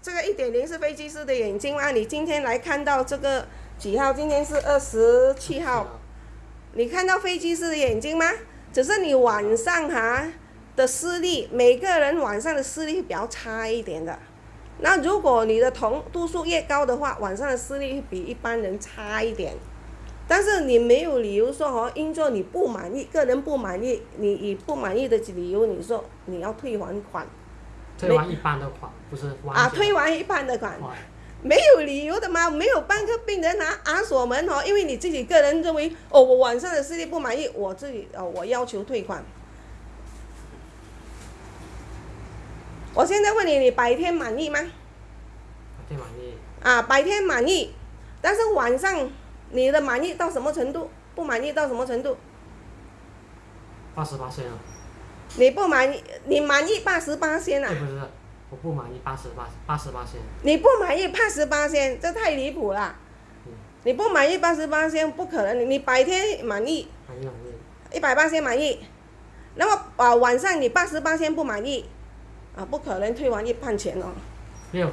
这个一点零是飞机师的眼睛吗？你今天来看到这个几号？今天是二十七号。你看到飞机师的眼睛吗？只是你晚上哈的视力，每个人晚上的视力比较差一点的。那如果你的瞳度数越高的话，晚上的视力比一般人差一点。但是你没有理由说哦，因做你不满意，个人不满意，你以不满意的理由，你说你要退还款。退完一半的款，不是啊，退完一半的款，没有理由的吗？没有半个病人拿安锁门哦，因为你自己个人认为哦，我晚上的视力不满意，我自己哦，我要求退款。我现在问你，你白天满意吗？白天满意。啊，白天满意，但是晚上你的满意到什么程度？不满意到什么程度？八十八线啊。你不满意，你满意八十八仙啊？不是，我不满意八十八八十八仙。你不满意八十八仙，这太离谱了。你不满意八十八仙，不可能。你白天满意，满意满意，一百八仙满意，那么啊晚上你八十八仙不满意，啊不可能退还一半钱哦。没有。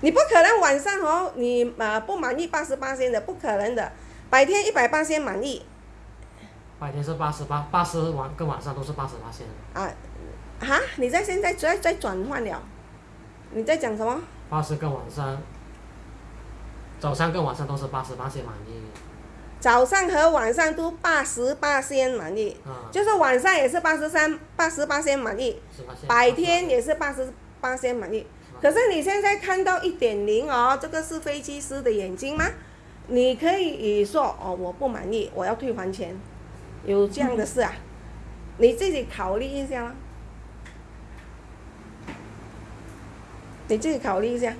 你不可能晚上哦，你啊不满意八十八仙的，不可能的。白天一百八仙满意。白天是八十八，八十晚跟晚上都是八十八线。啊，哈？你在现在在在转换了？你在讲什么？八十跟晚上，早上跟晚上都是八十八线满意。早上和晚上都八十八先满意。啊。就是晚上也是八十三、八十八先满意。白天也是八十八先满意。可是你现在看到一点零哦，这个是飞机师的眼睛吗？你可以说哦，我不满意，我要退还钱。有这样的事啊？你自己考虑一下你自己考虑一下。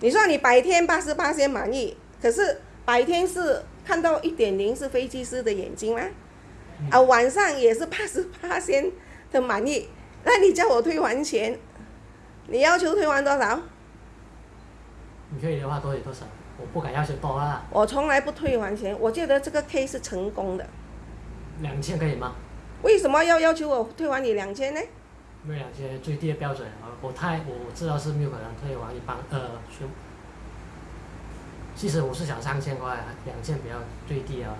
你说你白天八十八先满意，可是白天是看到一点零是飞机师的眼睛吗？啊，晚上也是八十八先的满意，那你叫我退还钱，你要求退还多少？你可以的话多有多少？我不敢要求多啊！我从来不退还钱，我觉得这个 K 是成功的。两千可以吗？为什么要要求我退还你两千呢？因为两千最低的标准，我太我知道是没有可能退还一般呃全。其实我是想三千块，两千比较最低啊。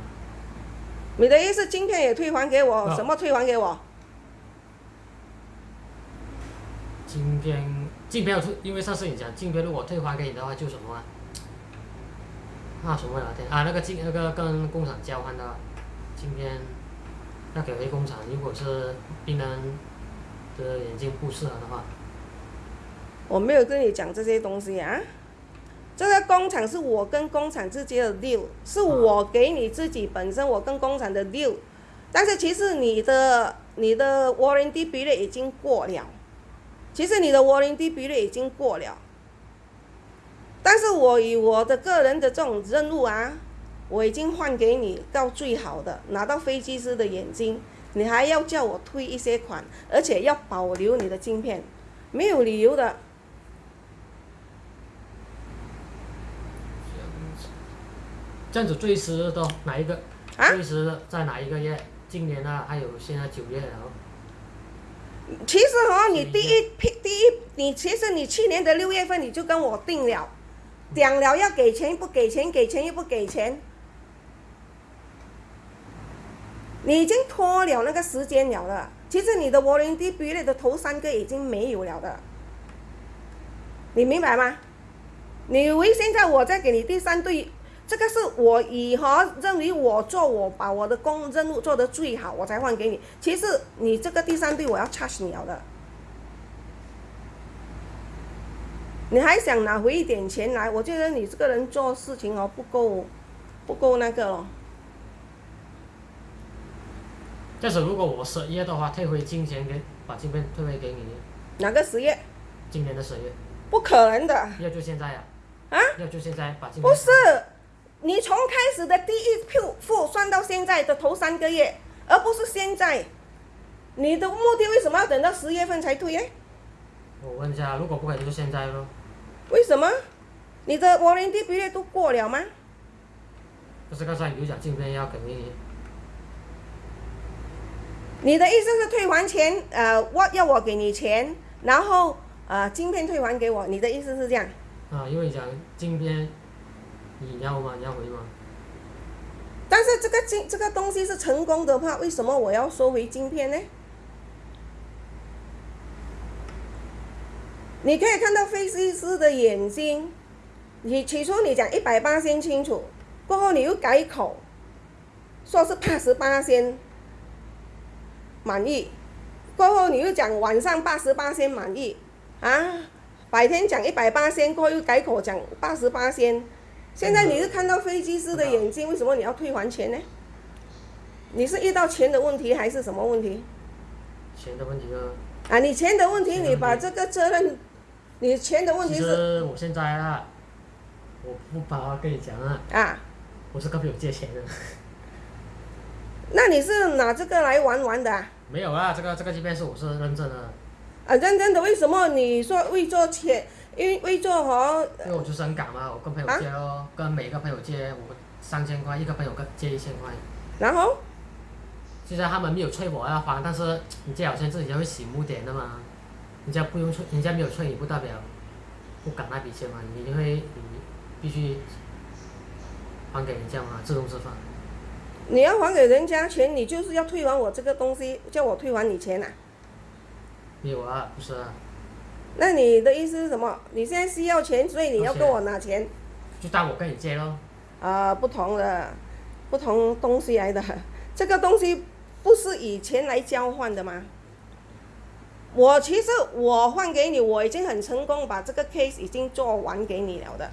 你的意思今天也退还给我？什么退还给我？今天镜片退，因为上次你讲镜片如果退还给你的话就什么啊？那什么聊天啊？那个今那个跟工厂交换的今天，要给回工厂。如果是病人的眼睛不适合的话，我没有跟你讲这些东西啊。这个工厂是我跟工厂之间的 deal，是我给你自己本身我跟工厂的 deal。但是其实你的你的 warranty period 已经过了，其实你的 warranty period 已经过了。但是我以我的个人的这种任务啊，我已经换给你到最好的，拿到飞机师的眼睛，你还要叫我退一些款，而且要保留你的镜片，没有理由的。这样子最迟的哪一个？啊最迟在哪一个月？今年啊，还有现在九月了。其实哦，你第一批第一，你其实你去年的六月份你就跟我定了。讲了要给钱，不给钱，给钱又不给钱，你已经拖了那个时间了的。其实你的 warranty period 的头三个已经没有了的，你明白吗？你以为现在我在给你第三对，这个是我以后认为我做我把我的工任务做得最好，我才换给你。其实你这个第三对我要 charge 你了的。你还想拿回一点钱来？我觉得你这个人做事情哦不够，不够那个咯。但是如果我十月的话，退回金钱给把金片退回给你。哪个十月？今年的十月。不可能的。要就现在呀。啊？要就现在把金。不是，你从开始的第一票付算到现在的头三个月，而不是现在。你的目的为什么要等到十月份才退耶？我问一下，如果不可以就现在咯。为什么？你的 warranty period 都过了吗？不是刚才有讲镜片要给你。你的意思是退还钱？呃，我要我给你钱，然后啊、呃镜片退还给我，你的意思是这样？啊，因为你讲镜片，你要吗？你要回吗？但是这个镜这个东西是成功的话，为什么我要收回镜片呢？你可以看到飞机师的眼睛，你起初你讲一百八先清楚，过后你又改口，说是八十八先满意，过后你又讲晚上八十八先满意，啊，白天讲一百八先，过后又改口讲八十八先，现在你是看到飞机师的眼睛，为什么你要退还钱呢？你是遇到钱的问题还是什么问题？钱的问题啊？啊，你钱的问题，钱的问题你把这个责任，你钱的问题其是我现在啊，我不怕跟你讲啊，啊，我是跟朋友借钱的。那你是拿这个来玩玩的啊？没有啊，这个这个即便是我是认真的，啊，认真的，为什么你说为做钱，因为为做和因为我就是很赶嘛，我跟朋友借哦，跟每个朋友借我三千块，一个朋友跟借一千块。然后现在他们没有催我要还，但是你借好像自己就会醒目点的嘛。人家不用催，人家没有催你，不代表不敢那笔钱嘛，你就会你必须还给人家嘛，自动自发。你要还给人家钱，你就是要退还我这个东西，叫我退还你钱啊？没有啊，不是啊，那你的意思是什么？你现在需要钱，所以你要跟我拿钱？就当我跟你借咯。啊、不同的，不同东西来的。这个东西不是以钱来交换的吗？我其实我换给你，我已经很成功，把这个 case 已经做完给你了的。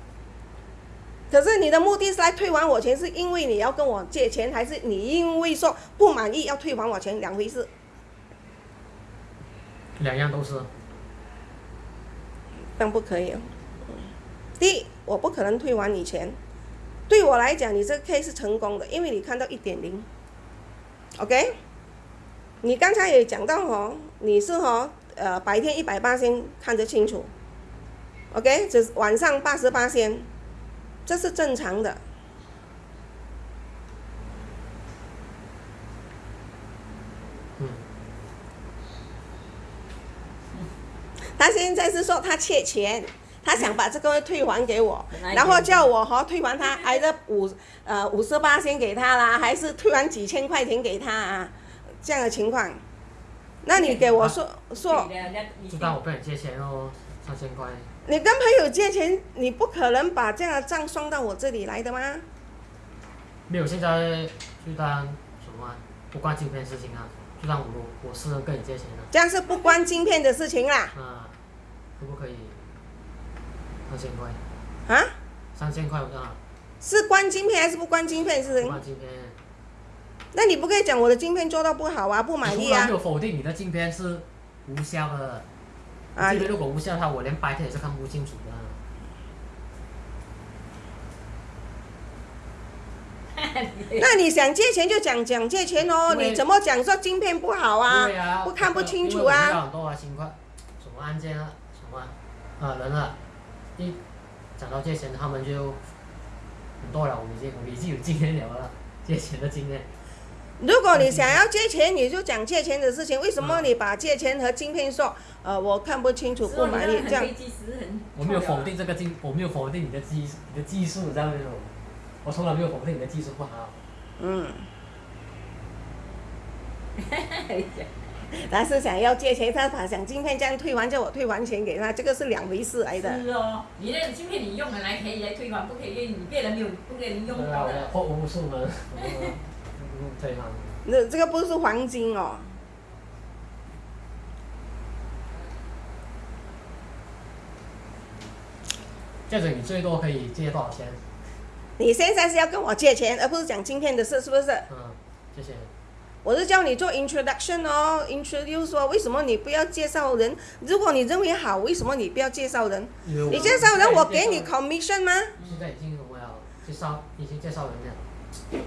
可是你的目的是来退还我钱，是因为你要跟我借钱，还是你因为说不满意要退还我钱？两回事。两样都是。这样不可以哦。第一，我不可能退还你钱。对我来讲，你这个 case 是成功的，因为你看到一点零。OK，你刚才也讲到哦，你是哦，呃，白天一百八先看得清楚。OK，只是晚上八十八先，这是正常的。嗯，他现在是说他欠钱，他想把这个退还给我，然后叫我和退还他，挨着五呃五十八先给他啦，还是退还几千块钱给他啊？这样的情况，那你给我说说，就当我跟你借钱哦，三千块。你跟朋友借钱，你不可能把这样的账算到我这里来的吗？没有，现在就当什么啊、不关镜片事情啊，就当我我私人跟你借钱的这样是不关晶片的事情啦，啊，可不可以？三千块，啊？三千块啊，是关晶片还是不关晶片的事不情？关镜片。那你不可以讲我的镜片做到不好啊，不满意啊我从来没？有否定你的镜片是无效的。啊镜片如果无效的话，我连白天也是看不清楚的。那你想借钱就讲讲借钱哦，你怎么讲说镜片不好啊？对啊，不看不清楚啊到很多啊情况，什么案件啊，什么啊人啊，一讲到借钱，他们就很多了，我们已经我们已经有经验了了，借钱的经验。如果你想要借钱，你就讲借钱的事情。为什么嗯你把借钱和晶片说，呃，我看不清楚，不满意这样？我没有否定这个技，我没有否定你的技你的技术，你知道没有？我从来没有否定你的技术不好。嗯。他是想要借钱，他把想晶片这样退还，叫我退还钱给他，这个是两回事来的。是哦，你那晶片你用了来可以来退还，不可以你别人没有不给人用对啊，过的。我货无那这个不是黄金哦。这样子你最多可以借多少钱？你现在是要跟我借钱，而不是讲今天的事，是不是？嗯，谢谢。我是叫你做 introduction 哦，introduce 说为什么你不要介绍人？如果你认为好，为什么你不要介绍人？你介绍人，我给你 commission 吗？现在已经我要介绍，已经介绍人了。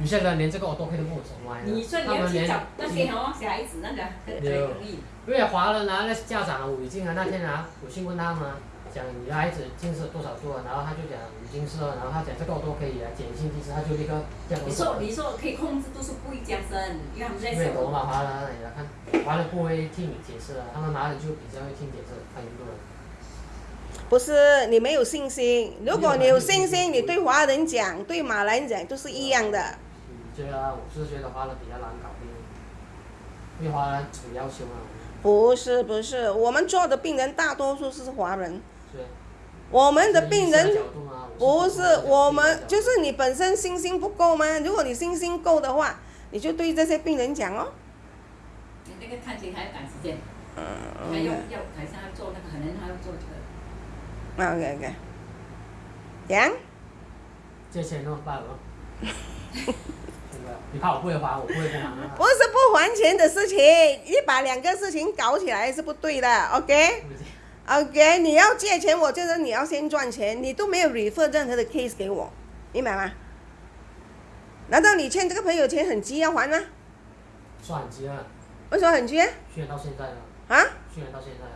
有些人连这个我都可以都不你说你他们连要去找那些哦小孩子那个可可以可以，因为华人啊，那家长啊，我已经啊那天啊，我去问他们啊，讲你的孩子近视多少度啊，然后他就讲有近视了，然后他讲这个我都可以啊，碱性近视，他就立刻这样你说你说可以控制度数不会加深，因为他们在因为懂手。嘛，华人你来看，华人不会听你解释的，他们哪里就比较会听解释，看印度人。不是你没有信心。如果你有信心，你对华人讲，对马来人讲都是一样的。嗯，对啊，我是觉得华人比较难搞定，因为华人有要求啊，不是不是，我们做的病人大多数是华人，是。我们的病人不是我们，就就是你本身信心不够吗？如果你信心够的话，你就对这些病人讲哦。你那个探亲还要赶时间，嗯还要要台上要做那个，可能还要做这个。OK OK？你怕我不会还，我不会不还啊。不是不还钱的事情，你把两个事情搞起来是不对的，OK？OK？、OK，你要借钱，我觉得你要先赚钱，你都没有 refer 任何的 case 给我，明白吗？难道你欠这个朋友钱很急要还吗？算很急啊，为什么很急啊？去年到现在了，啊？去年到现在了。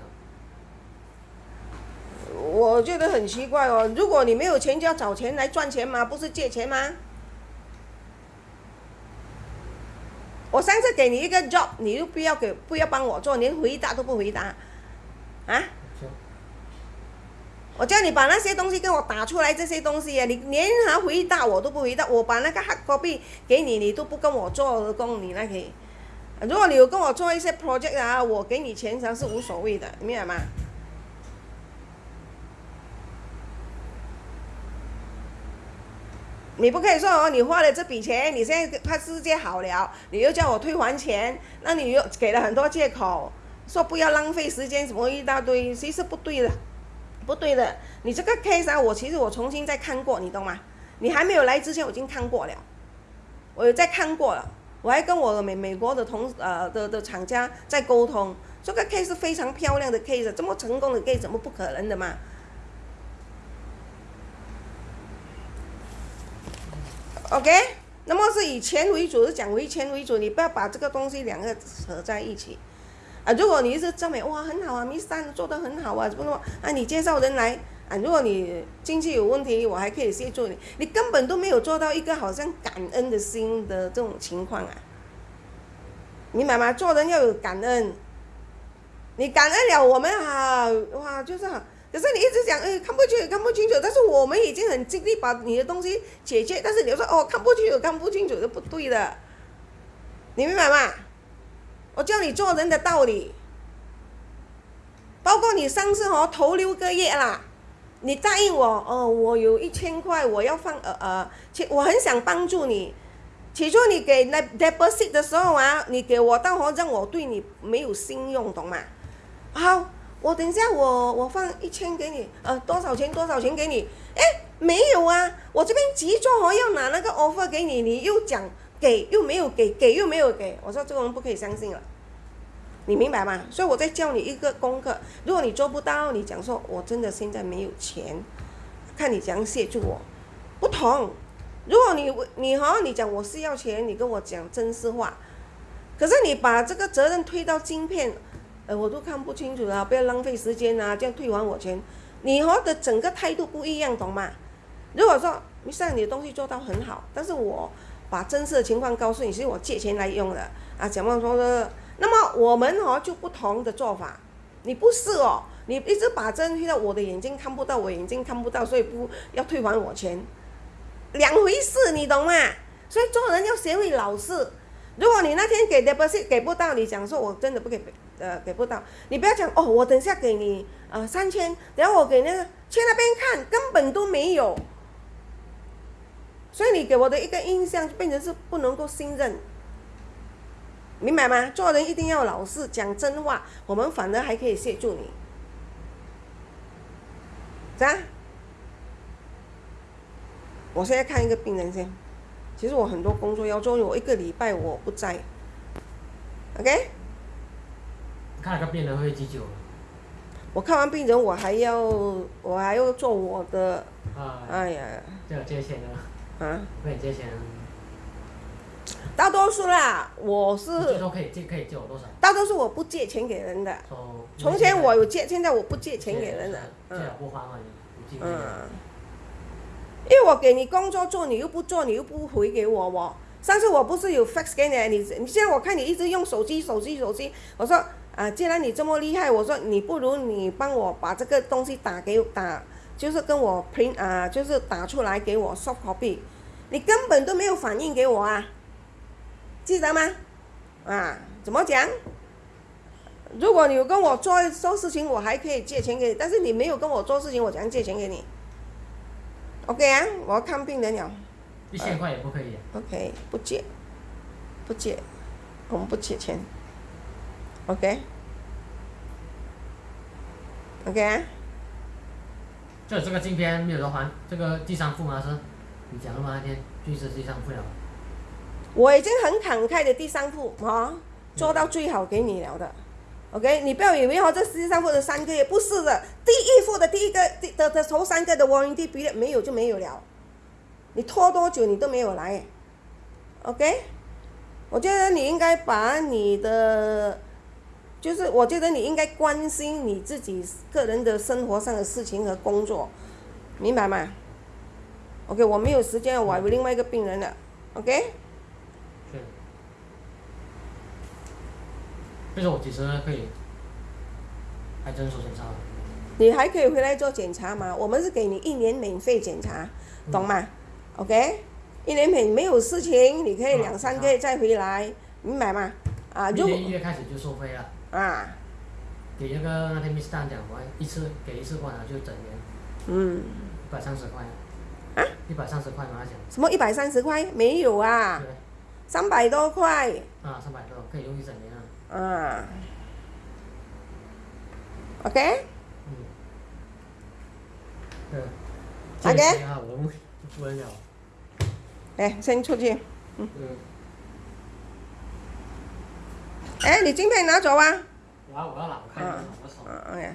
我觉得很奇怪哦，如果你没有钱就要找钱来赚钱吗？不是借钱吗？我上次给你一个 job，你又不要给不要帮我做，连回答都不回答，啊？我叫你把那些东西跟我打出来，这些东西啊，你连他回答我都不回答，我把那个 hard copy 给你，你都不跟我做工，你那可以。如果你有跟我做一些 project 啊，我给你钱才是无所谓的，明白吗？你不可以说哦，你花了这笔钱，你现在看世界好了，你又叫我退还钱，那你又给了很多借口，说不要浪费时间，什么一大堆，其实不对的。不对的，你这个 case 啊，我其实我重新再看过，你懂吗？你还没有来之前我已经看过了，我有再看过了，我还跟我美美国的同呃的的厂家在沟通，这个 case 非常漂亮的 case，这么成功的 case 怎么不可能的嘛？OK，那么是以钱为主，是讲为钱为主，你不要把这个东西两个扯在一起。啊，如果你一直赞美哇很好啊，Miss Tan 做得很好啊，怎么怎么啊，你介绍人来啊，如果你经济有问题，我还可以协助你，你根本都没有做到一个好像感恩的心的这种情况啊，明白吗？做人要有感恩，你感恩了我们好，哇就是好，可是你一直讲哎看不清看不清楚，但是我们已经很尽力把你的东西解决，但是你说哦看不清楚看不清楚是不对的，你明白吗？我教你做人的道理，包括你上次哦头六个月啦，你答应我哦，我有一千块，我要放呃呃，其我很想帮助你。起初你给那 deposit 的时候啊，你给我到好让我对你没有信用，懂吗？好，我等一下我我放一千给你，呃多少钱多少钱给你？哎，没有啊，我这边急着哦要拿那个 offer 给你，你又讲给又没有给，给又没有给，我说这个人不可以相信了。你明白吗？所以我在教你一个功课，如果你做不到，你讲说我真的现在没有钱，看你怎样协助我，不同。如果你你哈你讲我是要钱，你跟我讲真实话，可是你把这个责任推到晶片，呃我都看不清楚了，不要浪费时间啊，这样退还我钱，你和的整个态度不一样，懂吗？如果说你像你的东西做到很好，但是我把真实的情况告诉你，是我借钱来用的啊，怎么说呢？那么我们哦就不同的做法，你不是哦，你一直把针推到我的眼睛看不到，我眼睛看不到，所以不要退还我钱，两回事，你懂吗？所以做人要学会老实。如果你那天给的不是给不到，你讲说我真的不给，呃给不到，你不要讲哦，我等下给你呃三千，然后我给那个去那边看，根本都没有。所以你给我的一个印象变成是不能够信任。明白吗？做人一定要老实，讲真话，我们反而还可以协助你，是吧？我现在看一个病人先，其实我很多工作要做，我一个礼拜我不在，OK？看了个病人会几久？我看完病人，我还要我还要做我的，啊，哎呀，就有借钱的，啊，会借钱。大多数啦，我是最是多可以借可以借我多少？大多数我不借钱给人的。说从前我有借，现在我不借钱给人了。借不还嘛，你你借嗯，因为我给你工作做，你又不做，你又不回给我我。上次我不是有 fax 给你，你你现在我看你一直用手机手机手机，我说啊，既然你这么厉害，我说你不如你帮我把这个东西打给打，就是跟我 print 啊，就是打出来给我 soft copy，你根本都没有反应给我啊，记得吗？啊，怎么讲？如果你有跟我做做事情，我还可以借钱给你，但是你没有跟我做事情，我怎样借钱给你？OK 啊，我要看病人了。一千块也不可以啊。OK，不借，不借，我们不借钱。OK。OK 啊，就这个镜片没有得还，这个第三副嘛是，你讲了嘛那天就是第三副了。我已经很慷慨的第三副哈、做到最好给你了的。OK，你不要以为哦，这第三副的三个月不是的，第一副的第一个第的的头三个的 warranty period 没有就没有了，你拖多久你都没有来。OK，我觉得你应该把你的，就是我觉得你应该关心你自己个人的生活上的事情和工作，明白吗？OK，我没有时间，我还有另外一个病人了。OK。是。就是我几时可以来诊所检查？你还可以回来做检查嘛？我们是给你一年免费检查，懂吗？OK，一年免没有事情，你可以两三个月再回来，明白吗？啊，如果一月开始就收费了，啊，给那个那天 Miss 蛋讲，我一次给一次过来就整年嗯，一百三十块。啊？一百三十块嘛，他讲。什么一百三十块没有啊？三百多块啊，三百多可以用一整年啊。啊。OK，嗯。对。OK 这个啊，我们不能了。哎，先出去。嗯。哎，你镜片拿走啊。我要我要拿，我看一下，我手。嗯，OK。